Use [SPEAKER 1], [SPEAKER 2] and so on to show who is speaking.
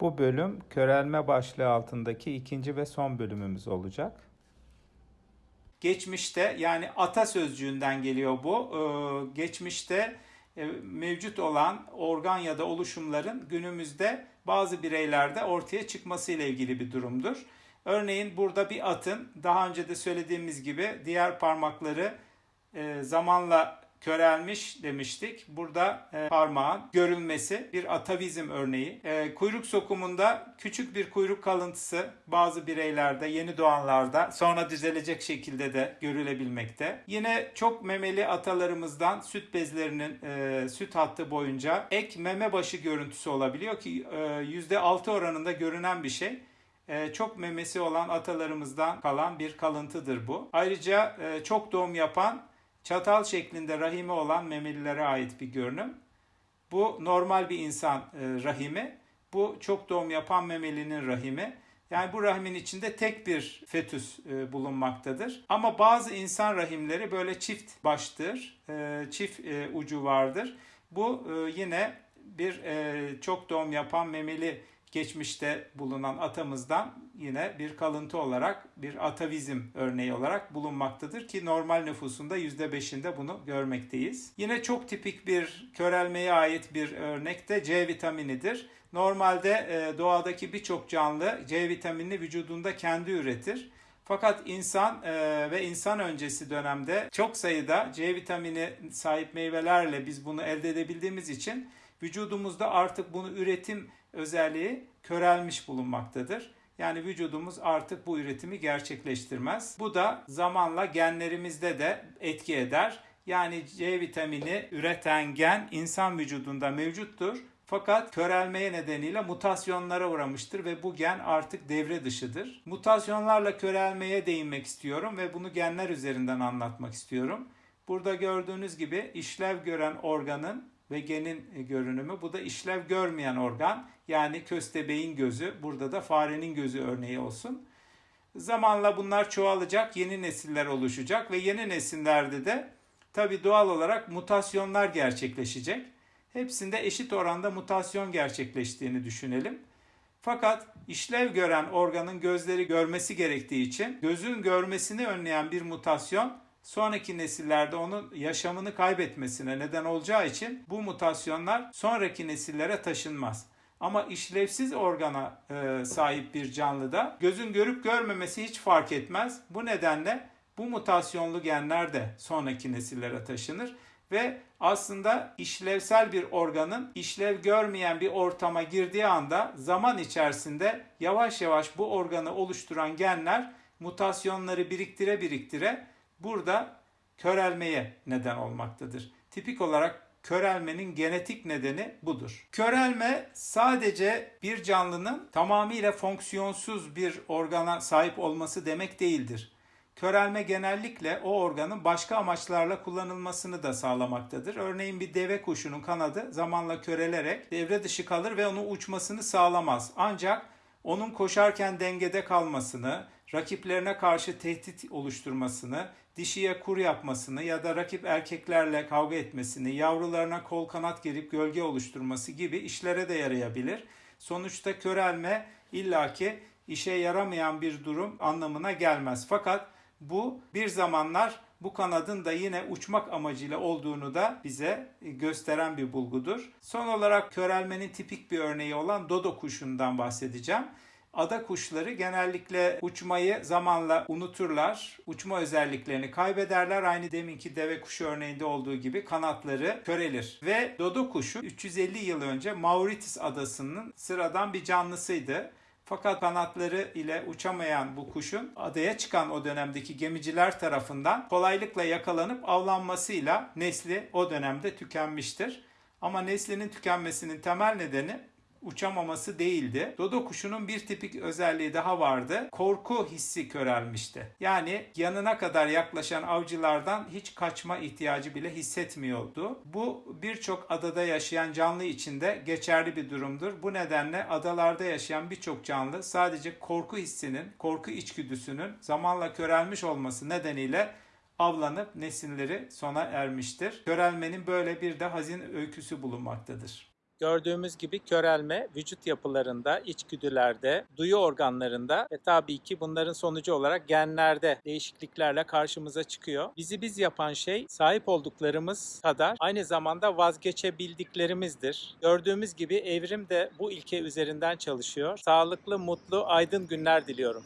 [SPEAKER 1] Bu bölüm körelme başlığı altındaki ikinci ve son bölümümüz olacak. Geçmişte yani atasözcüğünden geliyor bu. Ee, geçmişte e, mevcut olan organ ya da oluşumların günümüzde bazı bireylerde ortaya çıkması ile ilgili bir durumdur. Örneğin burada bir atın daha önce de söylediğimiz gibi diğer parmakları e, zamanla körelmiş demiştik. Burada e, parmağın görülmesi bir atavizm örneği. E, kuyruk sokumunda küçük bir kuyruk kalıntısı bazı bireylerde, yeni doğanlarda sonra düzelecek şekilde de görülebilmekte. Yine çok memeli atalarımızdan süt bezlerinin e, süt hattı boyunca ek meme başı görüntüsü olabiliyor ki e, %6 oranında görünen bir şey. E, çok memesi olan atalarımızdan kalan bir kalıntıdır bu. Ayrıca e, çok doğum yapan çatal şeklinde rahimi olan memelilere ait bir görünüm. Bu normal bir insan e, rahimi. Bu çok doğum yapan memelinin rahimi. Yani bu rahimin içinde tek bir fetüs e, bulunmaktadır. Ama bazı insan rahimleri böyle çift baştır, e, çift e, ucu vardır. Bu yine bir çok doğum yapan memeli geçmişte bulunan atamızdan yine bir kalıntı olarak bir atavizm örneği olarak bulunmaktadır ki normal nüfusunda %5'inde bunu görmekteyiz. Yine çok tipik bir körelmeye ait bir örnek de C vitaminidir. Normalde e, doğadaki birçok canlı C vitaminini vücudunda kendi üretir. Fakat insan e, ve insan öncesi dönemde çok sayıda C vitamini sahip meyvelerle biz bunu elde edebildiğimiz için vücudumuzda artık bunu üretim özelliği körelmiş bulunmaktadır. Yani vücudumuz artık bu üretimi gerçekleştirmez. Bu da zamanla genlerimizde de etki eder. Yani C vitamini üreten gen insan vücudunda mevcuttur. Fakat körelmeye nedeniyle mutasyonlara uğramıştır ve bu gen artık devre dışıdır. Mutasyonlarla körelmeye değinmek istiyorum ve bunu genler üzerinden anlatmak istiyorum. Burada gördüğünüz gibi işlev gören organın ve genin görünümü. Bu da işlev görmeyen organ yani köstebeğin gözü. Burada da farenin gözü örneği olsun. Zamanla bunlar çoğalacak, yeni nesiller oluşacak ve yeni nesillerde de tabi doğal olarak mutasyonlar gerçekleşecek. Hepsinde eşit oranda mutasyon gerçekleştiğini düşünelim. Fakat işlev gören organın gözleri görmesi gerektiği için gözün görmesini önleyen bir mutasyon sonraki nesillerde onun yaşamını kaybetmesine neden olacağı için bu mutasyonlar sonraki nesillere taşınmaz. Ama işlevsiz organa e, sahip bir canlıda gözün görüp görmemesi hiç fark etmez. Bu nedenle bu mutasyonlu genler de sonraki nesillere taşınır ve aslında işlevsel bir organın işlev görmeyen bir ortama girdiği anda zaman içerisinde yavaş yavaş bu organı oluşturan genler mutasyonları biriktire biriktire burada körelmeye neden olmaktadır. Tipik olarak körelmenin genetik nedeni budur. Körelme sadece bir canlının tamamıyla fonksiyonsuz bir organa sahip olması demek değildir. Körelme genellikle o organın başka amaçlarla kullanılmasını da sağlamaktadır. Örneğin bir deve kuşunun kanadı zamanla körelerek devre dışı kalır ve onun uçmasını sağlamaz. Ancak onun koşarken dengede kalmasını, rakiplerine karşı tehdit oluşturmasını, dişiye kur yapmasını ya da rakip erkeklerle kavga etmesini, yavrularına kol kanat gerip gölge oluşturması gibi işlere de yarayabilir. Sonuçta körelme illaki işe yaramayan bir durum anlamına gelmez. Fakat bu bir zamanlar bu kanadın da yine uçmak amacıyla olduğunu da bize gösteren bir bulgudur. Son olarak körelmenin tipik bir örneği olan dodo kuşundan bahsedeceğim. Ada kuşları genellikle uçmayı zamanla unuturlar. Uçma özelliklerini kaybederler. Aynı deminki deve kuşu örneğinde olduğu gibi kanatları körelir. Ve dodo kuşu 350 yıl önce Mauritius adasının sıradan bir canlısıydı. Fakat kanatları ile uçamayan bu kuşun adaya çıkan o dönemdeki gemiciler tarafından kolaylıkla yakalanıp avlanmasıyla nesli o dönemde tükenmiştir. Ama neslinin tükenmesinin temel nedeni uçamaması değildi. Dodo kuşunun bir tipik özelliği daha vardı. Korku hissi körelmişti. Yani yanına kadar yaklaşan avcılardan hiç kaçma ihtiyacı bile hissetmiyordu. Bu birçok adada yaşayan canlı içinde geçerli bir durumdur. Bu nedenle adalarda yaşayan birçok canlı sadece korku hissinin, korku içgüdüsünün zamanla körelmiş olması nedeniyle avlanıp nesilleri sona ermiştir. Körelmenin böyle bir de hazin öyküsü bulunmaktadır.
[SPEAKER 2] Gördüğümüz gibi körelme vücut yapılarında, içgüdülerde, duyu organlarında ve tabii ki bunların sonucu olarak genlerde değişikliklerle karşımıza çıkıyor. Bizi biz yapan şey sahip olduklarımız kadar aynı zamanda vazgeçebildiklerimizdir. Gördüğümüz gibi evrim de bu ilke üzerinden çalışıyor. Sağlıklı, mutlu, aydın günler diliyorum.